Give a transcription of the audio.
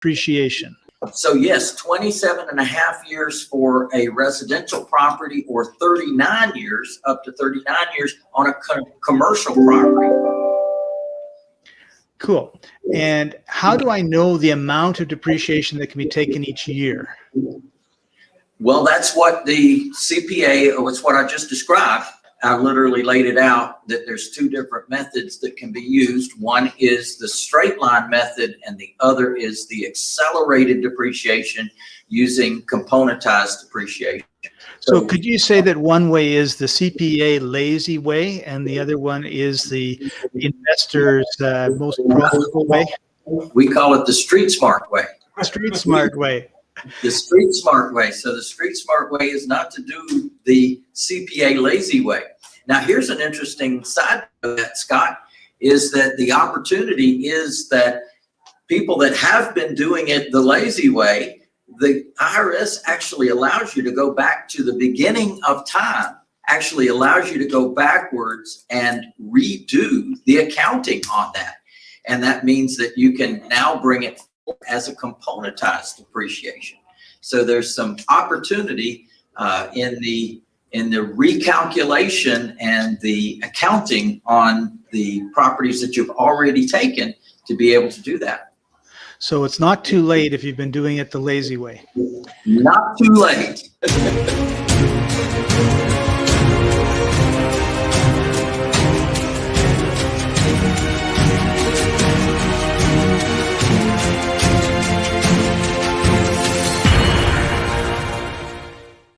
depreciation. So yes, 27 and a half years for a residential property or 39 years, up to 39 years on a co- commercial property. Cool. And how do I know the amount of depreciation that can be taken each year? Well, that's what the CPA, or it's what I just described. I literally laid it out that there's two different methods that can be used. One is the straight line method and the other is the accelerated depreciation using componentized depreciation. So could you say that one way is the CPA lazy way and the other one is the investor's uh, most profitable way? We call it the street smart way. Street smart way. The street smart way. So the street smart way is not to do the CPA lazy way. Now, here's an interesting side of that, Scott, is that the opportunity is that people that have been doing it the lazy way, the IRS actually allows you to go back to the beginning of time, actually allows you to go backwards and redo the accounting on that. And that means that you can now bring it as a componentized depreciation. So there's some opportunity uh, in the in the recalculation and the accounting on the properties that you've already taken to be able to do that. So it's not too late if you've been doing it the lazy way. Not too late.